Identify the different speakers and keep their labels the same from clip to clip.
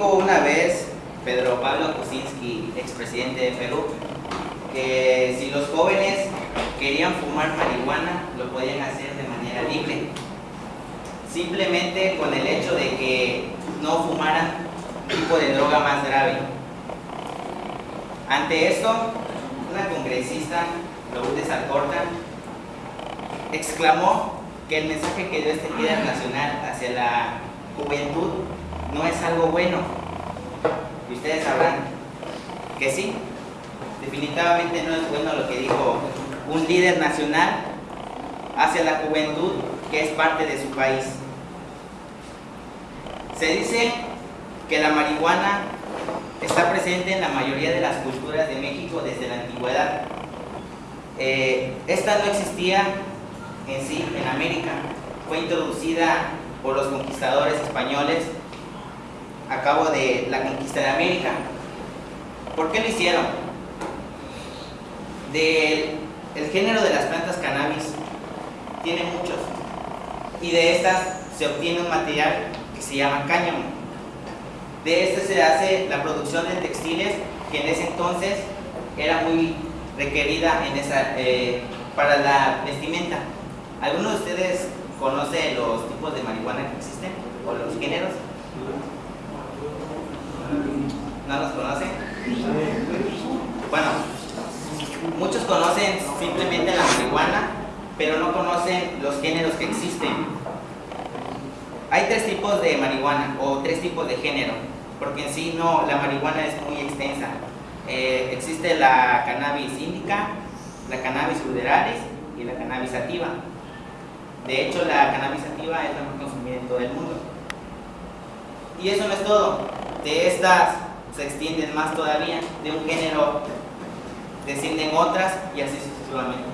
Speaker 1: Dijo una vez Pedro Pablo Kuczynski, expresidente de Perú, que si los jóvenes querían fumar marihuana, lo podían hacer de manera libre. Simplemente con el hecho de que no fumaran tipo de droga más grave. Ante esto, una congresista, Lourdes Alcorta, exclamó que el mensaje que dio este líder nacional hacia la juventud no es algo bueno. Y ustedes sabrán que sí, definitivamente no es bueno lo que dijo un líder nacional hacia la juventud que es parte de su país. Se dice que la marihuana está presente en la mayoría de las culturas de México desde la antigüedad. Eh, esta no existía en sí en América, fue introducida por los conquistadores españoles a cabo de la conquista de América. ¿Por qué lo hicieron? Del el género de las plantas cannabis tiene muchos y de estas se obtiene un material que se llama cáñamo. De este se hace la producción de textiles que en ese entonces era muy requerida en esa, eh, para la vestimenta. ¿Alguno de ustedes conoce los tipos de marihuana que existen o los géneros? ¿No los conocen? Bueno, muchos conocen simplemente la marihuana, pero no conocen los géneros que existen. Hay tres tipos de marihuana o tres tipos de género, porque en sí no, la marihuana es muy extensa. Eh, existe la cannabis índica, la cannabis ruderalis y la cannabis sativa. De hecho, la cannabis sativa es la más consumida en todo el mundo. Y eso no es todo. De estas se extienden más todavía. De un género descienden otras y así sucesivamente.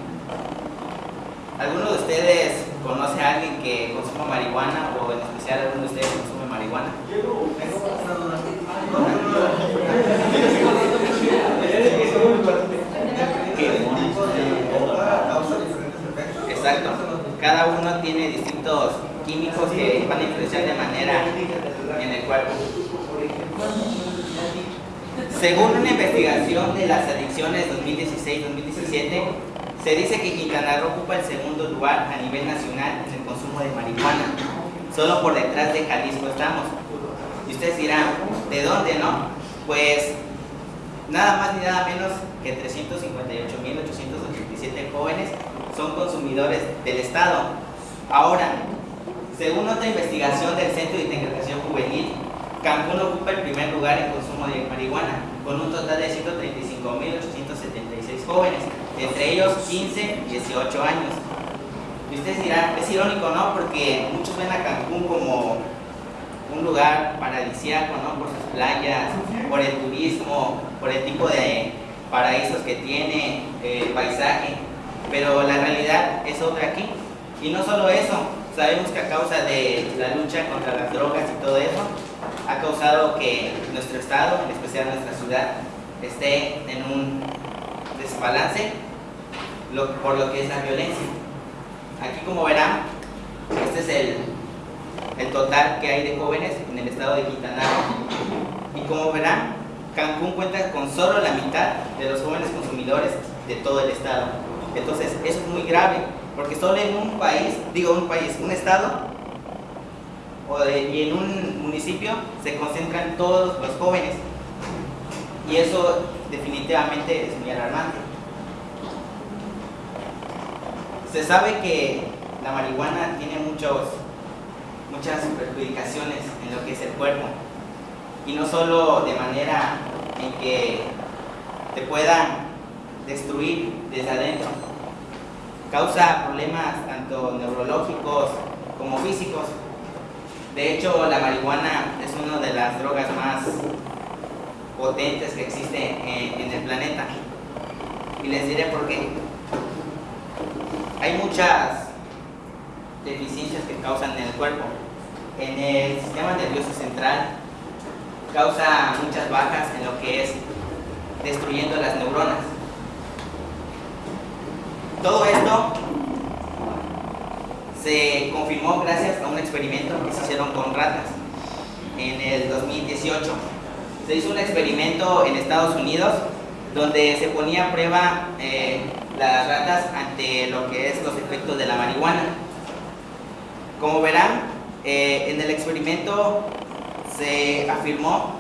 Speaker 1: ¿Alguno de ustedes conoce a alguien que consuma marihuana o en especial alguno de ustedes consume marihuana? Exacto. Cada uno tiene distintos químicos que van a influenciar de manera en el cuerpo. Según una investigación de las adicciones 2016-2017, se dice que Quintana Roo ocupa el segundo lugar a nivel nacional en el consumo de marihuana. Solo por detrás de Jalisco estamos. Y ustedes dirán, ¿de dónde no? Pues nada más ni nada menos que 358.887 jóvenes son consumidores del Estado. Ahora, según otra investigación del Centro de Integración Juvenil, Cancún ocupa el primer lugar en consumo de marihuana, con un total de 135.876 jóvenes, entre ellos 15 y 18 años. Y ustedes dirán, es irónico, ¿no? Porque muchos ven a Cancún como un lugar paradisíaco, ¿no? Por sus playas, por el turismo, por el tipo de paraísos que tiene, el paisaje, pero la realidad es otra aquí. Y no solo eso, sabemos que a causa de la lucha contra las drogas y todo eso, ha causado que nuestro estado, en especial nuestra ciudad, esté en un desbalance por lo que es la violencia. Aquí como verán, este es el, el total que hay de jóvenes en el estado de Quintana Roo. Y como verán, Cancún cuenta con solo la mitad de los jóvenes consumidores de todo el estado. Entonces, eso es muy grave, porque solo en un país, digo un país, un estado, o y en un municipio se concentran todos los jóvenes. Y eso definitivamente es muy alarmante. Se sabe que la marihuana tiene muchos, muchas perjudicaciones en lo que es el cuerpo. Y no solo de manera en que te puedan destruir desde adentro. Causa problemas tanto neurológicos como físicos. De hecho, la marihuana es una de las drogas más potentes que existe en, en el planeta. Y les diré por qué. Hay muchas deficiencias que causan en el cuerpo. En el sistema nervioso central causa muchas bajas en lo que es destruyendo las neuronas. Todo esto se confirmó gracias a un experimento que se hicieron con ratas. en el 2018. Se hizo un experimento en Estados Unidos donde se ponía a prueba eh, las ratas ante lo que es los efectos de la marihuana. Como verán, eh, en el experimento se afirmó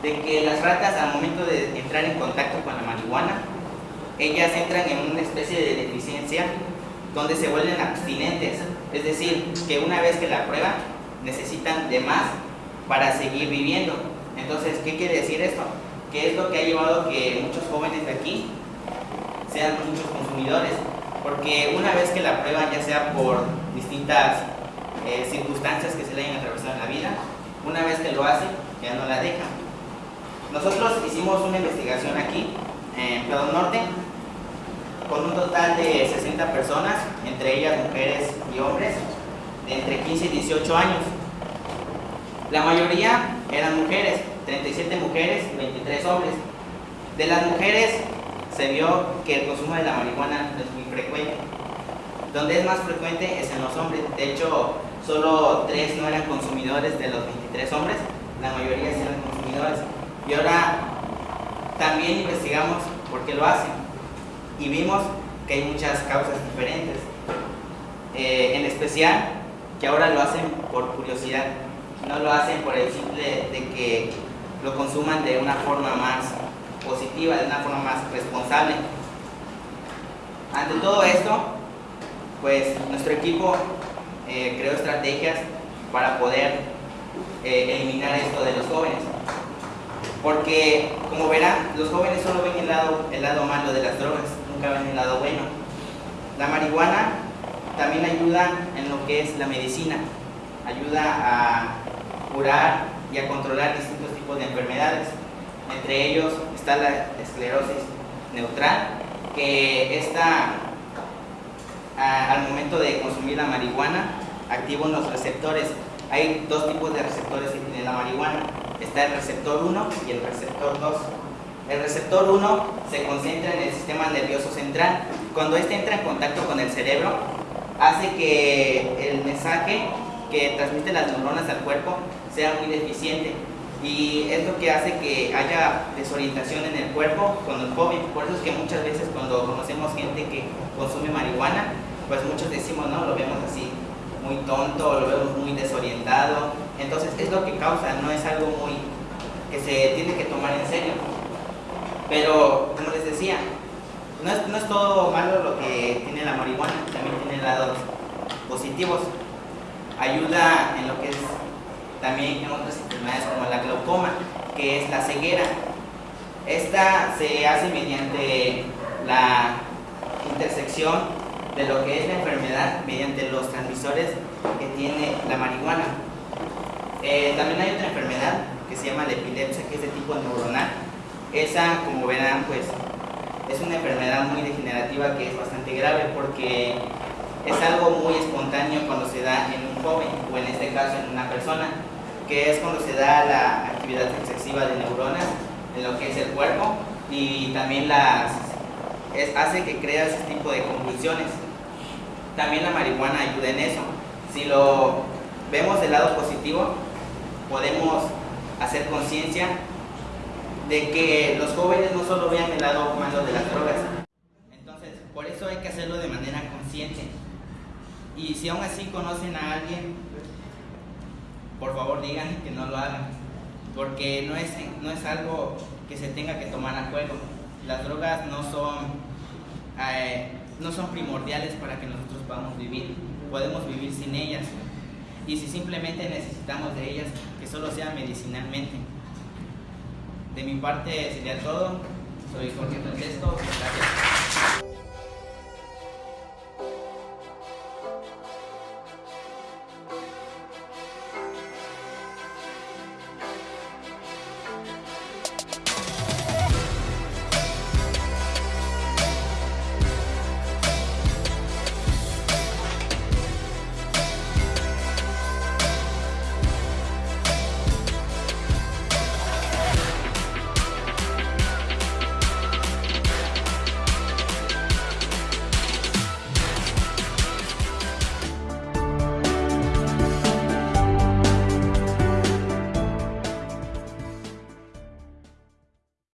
Speaker 1: de que las ratas al momento de entrar en contacto con la marihuana, ellas entran en una especie de deficiencia donde se vuelven abstinentes, es decir, que una vez que la prueban necesitan de más para seguir viviendo. Entonces, ¿qué quiere decir esto? Que es lo que ha llevado que muchos jóvenes de aquí sean muchos consumidores, porque una vez que la prueban, ya sea por distintas eh, circunstancias que se le hayan atravesado en la vida, una vez que lo hacen, ya no la dejan. Nosotros hicimos una investigación aquí, en Plado Norte, con un total de 60 personas, entre ellas mujeres y hombres, entre 15 y 18 años. La mayoría eran mujeres, 37 mujeres y 23 hombres. De las mujeres se vio que el consumo de la marihuana es muy frecuente. Donde es más frecuente es en los hombres. De hecho, solo 3 no eran consumidores de los 23 hombres, la mayoría eran consumidores. Y ahora también investigamos por qué lo hacen y vimos que hay muchas causas diferentes. Eh, en especial que ahora lo hacen por curiosidad, no lo hacen por el simple de que lo consuman de una forma más positiva, de una forma más responsable. Ante todo esto, pues nuestro equipo eh, creó estrategias para poder eh, eliminar esto de los jóvenes. Porque, como verán, los jóvenes solo ven el lado, el lado malo de las drogas, nunca ven el lado bueno. La marihuana también ayuda en lo que es la medicina, ayuda a curar y a controlar distintos tipos de enfermedades. Entre ellos está la esclerosis neutral, que está al momento de consumir la marihuana activa unos receptores. Hay dos tipos de receptores que tiene la marihuana. Está el receptor 1 y el receptor 2. El receptor 1 se concentra en el sistema nervioso central. Cuando este entra en contacto con el cerebro, hace que el mensaje que transmite las neuronas al cuerpo sea muy deficiente y es lo que hace que haya desorientación en el cuerpo con el joven. Por eso es que muchas veces cuando conocemos gente que consume marihuana, pues muchos decimos, no, lo vemos así, muy tonto, lo vemos muy desorientado. Entonces es lo que causa, no es algo muy que se tiene que tomar en serio. Pero, como les decía, no es, no es todo malo lo que tiene la marihuana, también tiene lados positivos. Ayuda en lo que es también en otras enfermedades como la glaucoma, que es la ceguera. Esta se hace mediante la intersección de lo que es la enfermedad mediante los transmisores que tiene la marihuana. Eh, también hay otra enfermedad que se llama la epilepsia, que es de tipo neuronal. Esa, como verán, pues es una enfermedad muy degenerativa que es bastante grave porque es algo muy espontáneo cuando se da en un joven o en este caso en una persona, que es cuando se da la actividad excesiva de neuronas en lo que es el cuerpo y también las es, hace que crea ese tipo de convulsiones. También la marihuana ayuda en eso. Si lo vemos del lado positivo, podemos hacer conciencia de que los jóvenes no solo vean el lado malo de las drogas. Entonces, por eso hay que hacerlo de manera consciente. Y si aún así conocen a alguien, por favor digan que no lo hagan, porque no es, no es algo que se tenga que tomar a juego las drogas no son, eh, no son primordiales para que nosotros podamos vivir, podemos vivir sin ellas. Y si simplemente necesitamos de ellas, que solo sea medicinalmente. De mi parte sería todo. Soy Jorge Francesco. Gracias.